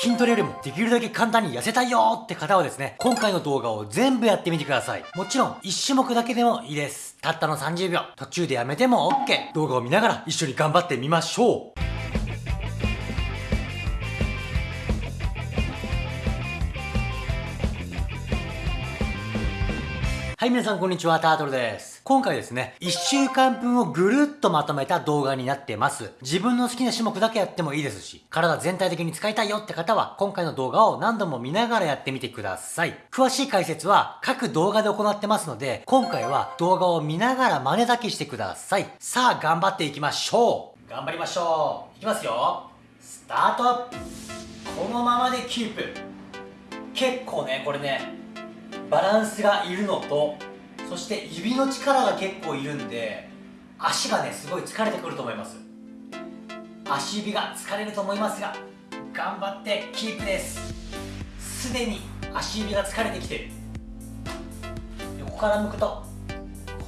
筋トレよりもできるだけ簡単に痩せたいよって方はですね、今回の動画を全部やってみてください。もちろん、1種目だけでもいいです。たったの30秒。途中でやめても OK。動画を見ながら一緒に頑張ってみましょう。はい、皆さんこんにちは、タートルです。今回ですね、1週間分をぐるっとまとめた動画になってます。自分の好きな種目だけやってもいいですし、体全体的に使いたいよって方は、今回の動画を何度も見ながらやってみてください。詳しい解説は各動画で行ってますので、今回は動画を見ながら真似だけしてください。さあ、頑張っていきましょう頑張りましょういきますよスタートこのままでキープ結構ね、これね、バランスがいるのとそして指の力が結構いるんで足がねすごい疲れてくると思います。足指が疲れると思いますが頑張ってキープです。すでに足指が疲れてきてる。横から向くと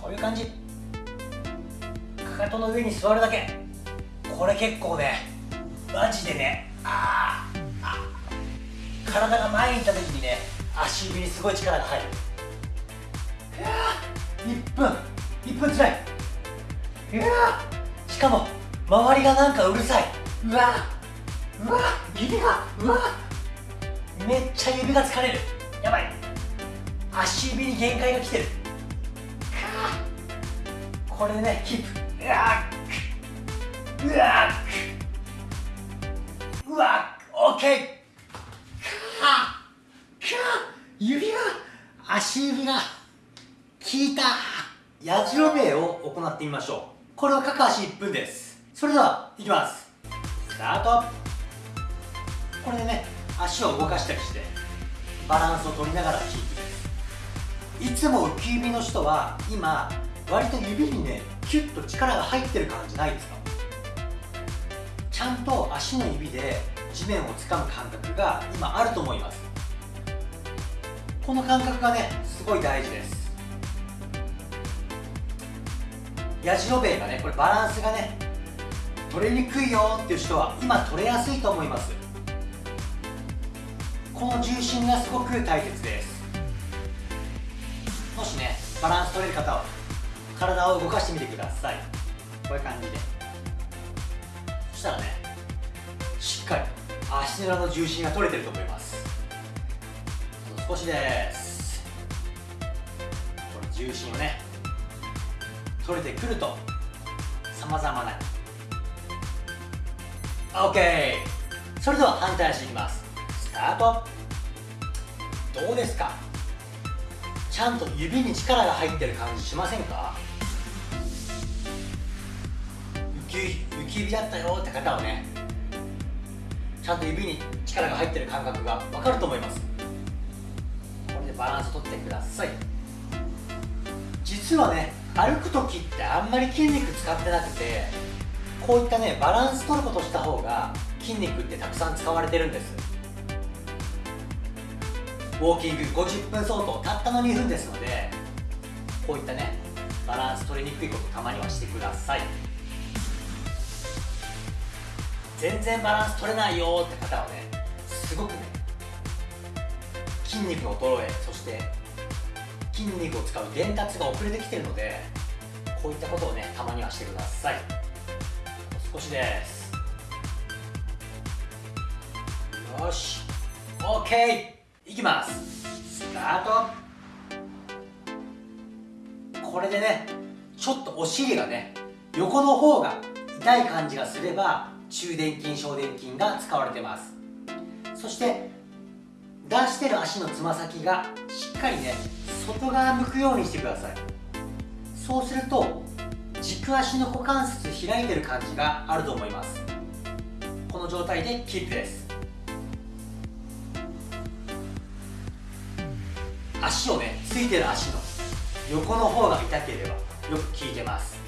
こういう感じ。かかとの上に座るだけ。これ結構ねマジでねああ体が前に行った時にね足指にすごい力が入る。いや1分。1分つらい。いやしかも周りがなんかうるさい。うわ。うわ。指が。うわ。めっちゃ指が疲れる。やばい。足指に限界が来てる。これでねキープ。うわうわうわオッケー指が足指が効いたやじろべえを行ってみましょう。これは各足1分です。それではいきます。スタート。これでね足を動かしたりしてバランスを取りながらキープですいつも浮き指の人は今割と指にねキュッと力が入ってる感じないですか？ちゃんと足の指で地面を掴む感覚が今あると思います。この感覚がねすごい大事です。やじろべえがねこれバランスがね取れにくいよっていう人は今取れやすいと思います。この重心がすごく大切です。もしねバランス取れる方は体を動かしてみてください。こういう感じで。そしたらねしっかり足の裏の重心が取れてると思います。少しですこの重心をね取れてくるとさまざまな OK それでは反対足いきます。スタート。どうですか？ちゃんと指に力が入ってる感じしませんか？浮き浮き指だったよって方はねちゃんと指に力が入ってる感覚が分かると思います。バランスとってください。実はね歩く時ってあんまり筋肉使ってなくてこういったねバランス取ることした方が筋肉ってたくさん使われてるんです。ウォーキング50分相当たったの2分ですのでこういったねバランス取りにくいことたまにはしてください。全然バランス取れないよって方はねすごくね筋肉の衰えそして筋肉を使う伝達が遅れてきてるのでこういったことをねたまにはしてください。少しです。よし。OK いきます。スタート。これでねちょっとお尻がね横の方が痛い感じがすれば中殿筋小殿筋が使われてます。そして出してる足のつま先がしっかりね外側向くようにしてください。そうすると軸足の股関節開いてる感じがあると思います。この状態でキープです。足をねついてる足の横の方が痛ければよく効いてます。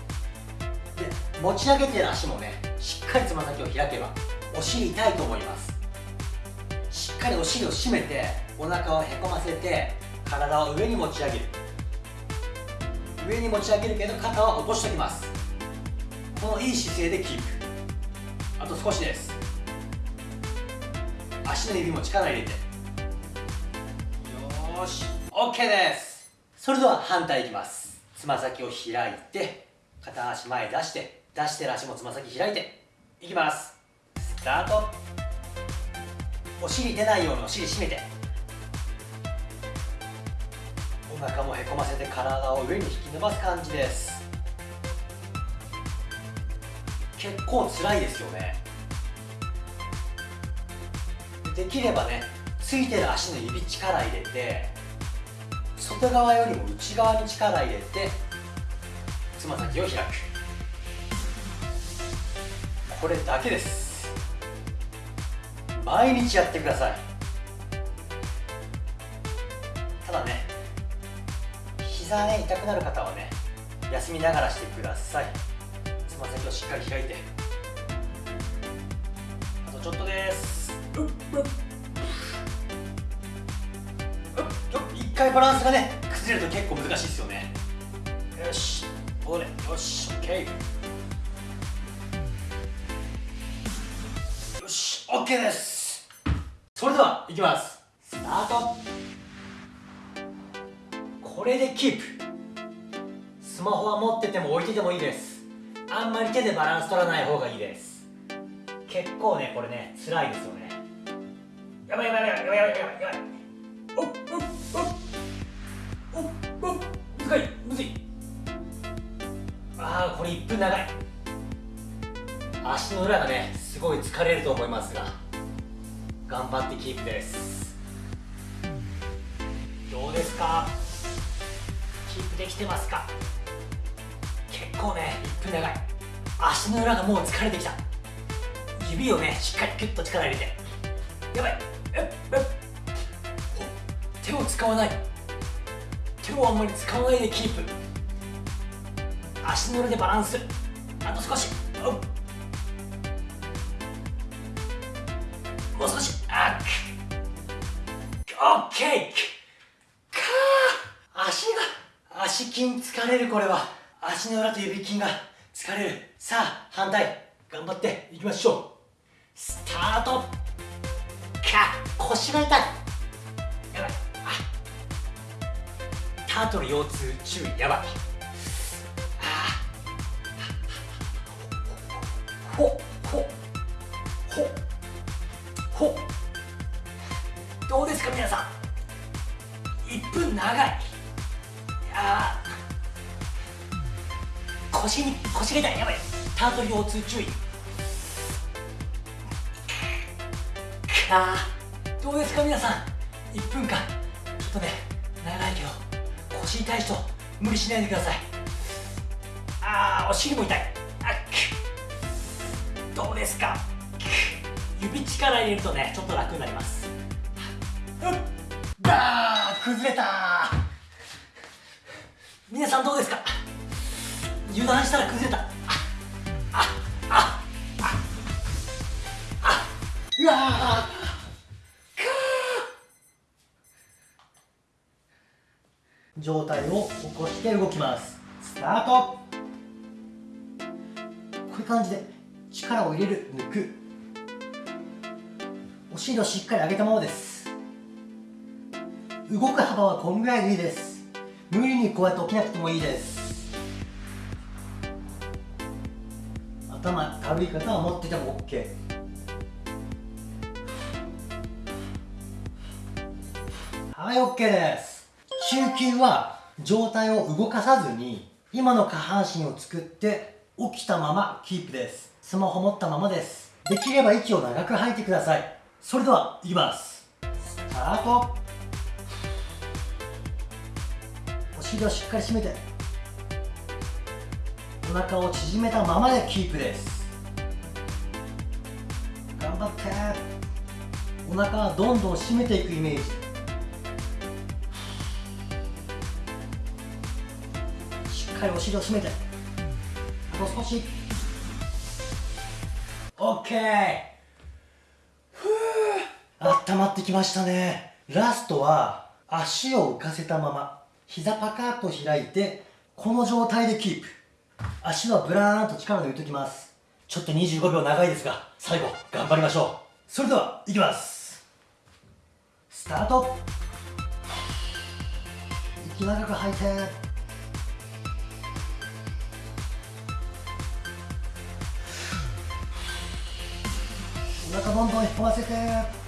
で持ち上げてる足もねしっかりつま先を開けばお尻痛いと思います。かりお尻を締めてお腹をへこませて体を上に持ち上げる。上に持ち上げるけど肩は落としておきます。このいい姿勢でキープ。あと少しです。足の指も力入れて。よーし。OK です。それでは反対いきます。つま先を開いて片足前出して出してる足もつま先開いて。いきます。スタート。お尻出ないようにお尻締めて。お腹もへこませて体を上に引き伸ばす感じです。結構辛いですよね。できればねついてる足の指力入れて外側よりも内側に力入れてつま先を開く。これだけです。毎日やってください。ただね膝ね痛くなる方はね休みながらしてください。つま先をしっかり開いて。あとちょっとです。うっうっ。一回バランスがね崩れると結構難しいですよね。よし。これ。よし。OK よし。OK です。それではいきます。スタート。これでキープ。スマホは持ってても置いててもいいです。あんまり手でバランス取らない方がいいです。結構ねこれね辛いですよね。やばいやばいやばいやばいやばいやばい。おっおっおっおっ難いむずいああこれ1分長い足の裏がねすごい疲れると思いますが頑張ってキープです。どうですか？キープできてますか？結構ね1分長い。足の裏がもう疲れてきた。指をねしっかりキュッと力入れて。やばい。手を使わない。手をあんまり使わないでキープ。足の裏でバランス。あと少し。もう少し。ケーかー。足が足筋疲れるこれは。足の裏と指筋が疲れる。さあ反対。頑張っていきましょう。スタート。か腰が痛い。やばい。あ。タートル腰痛注意。やばい。ほほほ腰に腰が痛いやばいタートル腰痛注意。か。どうですか皆さん。1分間。ちょっとね長いけど腰痛い人無理しないでください。あーお尻も痛い。あどうですか。指力入れるとねちょっと楽になります。だー崩れた。皆さんどうですか。油断したら崩れた。あああああうわー。状態を起こして動きます。スタート。こういう感じで力を入れる抜く。お尻をしっかり上げたままです。動く幅はこんぐらいでいいです。無理にこうやって起きなくてもいいです。頭軽い方は持ってても OK はい OK です。中級は上体を動かさずに今の下半身を作って起きたままキープです。スマホ持ったままです。できれば息を長く吐いてください。それではいきます。スタート。お尻をしっかり締めて。お腹を縮めたままでキープです。頑張って。お腹はどんどん締めていくイメージ。しっかりお尻を締めて。あと少し。OK ふう。温まってきましたね。ラストは足を浮かせたまま。膝パカッと開いてこの状態でキープ。足はブラーンと力抜いておきます。ちょっと25秒長いですが最後頑張りましょう。それではいきます。スタート。息長く吐いて。お腹どんどん引っ込ませて。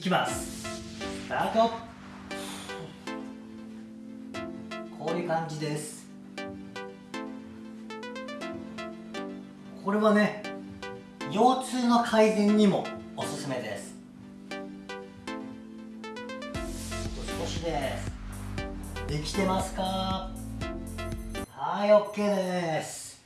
いきます。スタート。こういう感じです。これはね腰痛の改善にもおすすめです。少しです。できてますか？はい OK です。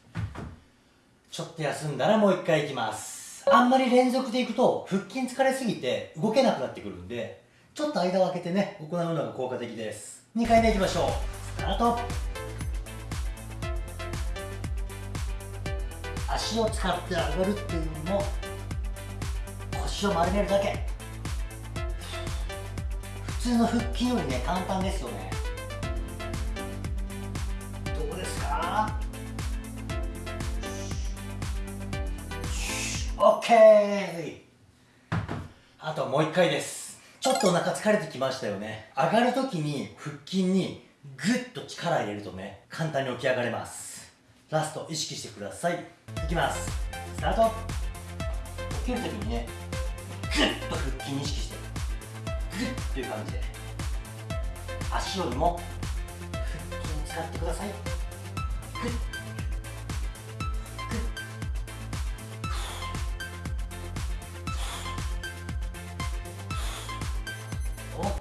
ちょっと休んだらもう一回いきます。あんまり連続でいくと腹筋疲れすぎて動けなくなってくるんでちょっと間を空けてね行うのが効果的です。2回目いきましょう。スタート。足を使って上がるっていうのも腰を丸めるだけ。普通の腹筋よりね簡単ですよね。OK あともう一回です。ちょっとお腹疲れてきましたよね。上がるときに腹筋にグッと力入れるとね簡単に起き上がれます。ラスト意識してください。いきます。スタート。起きるときにねグッと腹筋意識してグッという感じで足よりも腹筋使ってください。グッ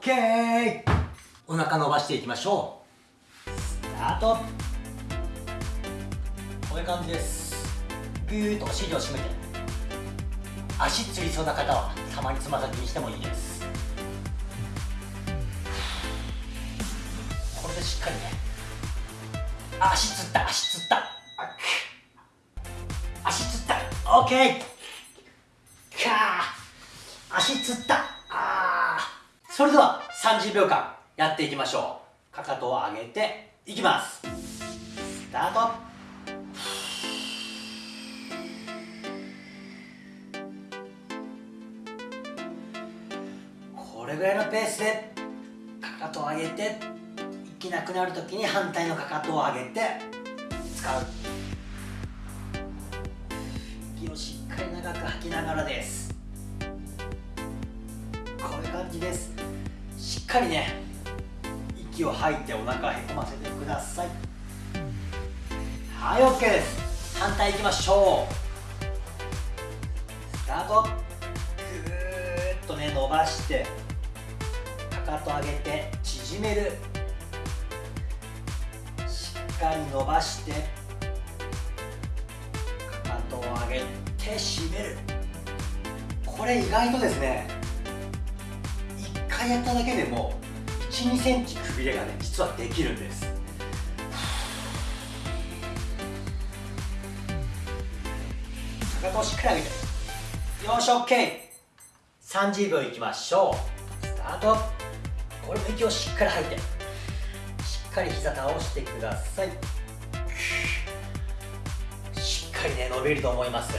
オッケー。お腹伸ばしていきましょう。スタート。こういう感じです。ぐーっとお尻を締めて。足つりそうな方はたまにつま先にしてもいいです。これでしっかりね。足つった。足つった。足つった。OK かー。足つった。それでは30秒間やっていきましょう。かかとを上げていきます。スタート。これぐらいのペースでかかとを上げて息なくなるときに反対のかかとを上げて使う。息をしっかり長く吐きながらです。こういう感じです。しっかりね息を吐いてお腹へこませてください。はい OK です。反対いきましょう。スタート。ぐーっとね伸ばしてかかと上げて縮める。しっかり伸ばしてかかとを上げて締める。これ意外とですね回やっただけでも1 2センチくびれがね実はできるんです。かかとをしっかり上げてよし OK30 秒いきましょう。スタート。これも息をしっかり吐いて。しっかり膝倒してください。しっかりね伸びると思います。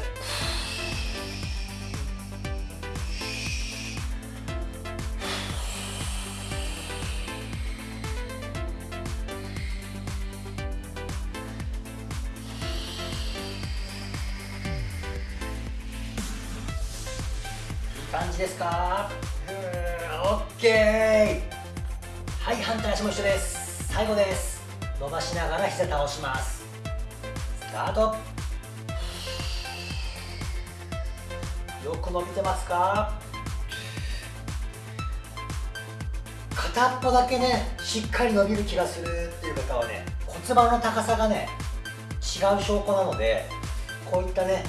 感じですか？オッケー。はい反対足も一緒です。最後です。伸ばしながら膝倒します。スタート。よく伸びてますか？片っぽだけねしっかり伸びる気がするっていう方はね骨盤の高さがね違う証拠なのでこういったね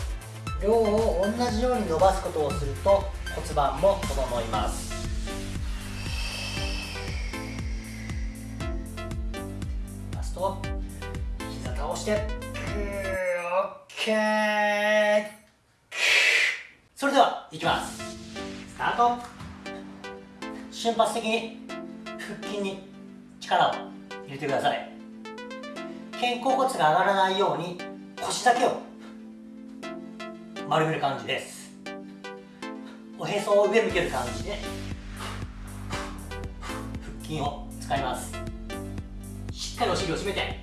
量を同じように伸ばすことをすると骨盤も整います。ラスト膝倒して。オッケー。それではいきます。スタート。瞬発的に腹筋に力を入れてください。肩甲骨が上がらないように腰だけを丸める感じです。おへそを上向ける感じで腹筋を使います。しっかりお尻を締めて。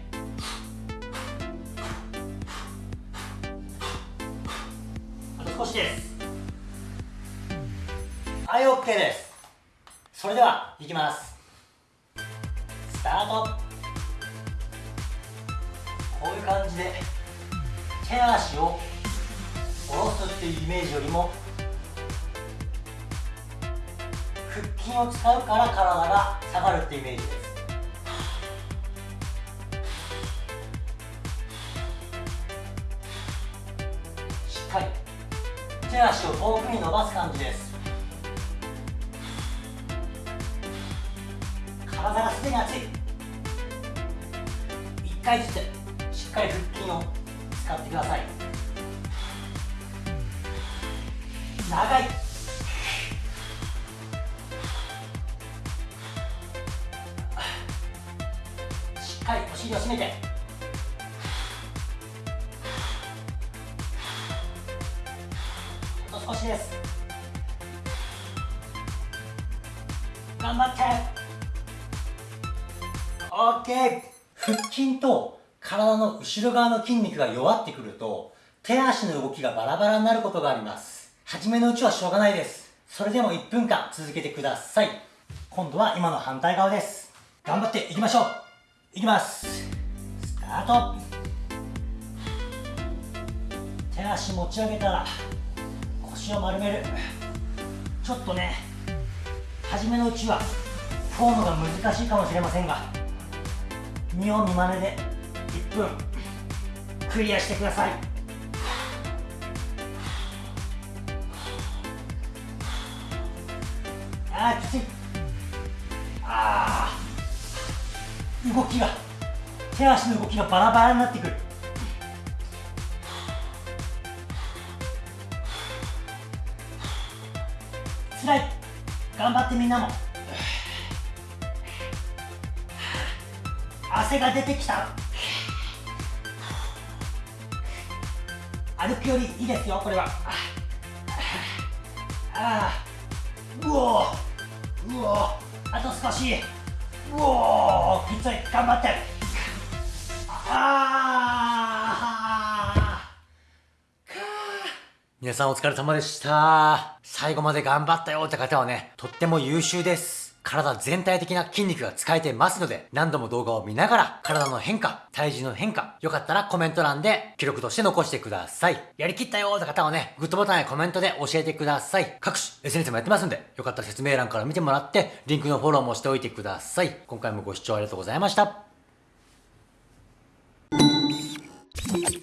あと少しです。はい OK です。それではいきます。スタート。こういう感じで手足を下ろすっていうイメージよりも筋を使うから体が下がるってイメージです。しっかり手足を遠くに伸ばす感じ。です体がすでに熱い1回ずつしっかり腹筋を使ってください長いを締めて。あと少しです。頑張って。OK 腹筋と体の後ろ側の筋肉が弱ってくると手足の動きがバラバラになることがあります。初めのうちはしょうがないです。それでも1分間続けてください。今度は今の反対側です。頑張っていきましょう。いきます。ート手足持ち上げたら腰を丸める。ちょっとね初めのうちはフォームが難しいかもしれませんが見よう見まねで1分クリアしてください。あーきつい。あー。動きが。手足の動きがバラバラになってくる。つらい。頑張ってみんなも。汗が出てきた。歩くよりいいですよこれは。ああうおうおあと少し。うおきつい頑張って。皆さんお疲れ様でした最後まで頑張ったよって方はねとっても優秀です体全体的な筋肉が使えてますので、何度も動画を見ながら、体の変化、体重の変化、よかったらコメント欄で記録として残してください。やりきったよって方はね、グッドボタンやコメントで教えてください。各種 SNS もやってますんで、よかったら説明欄から見てもらって、リンクのフォローもしておいてください。今回もご視聴ありがとうございました。Thank you.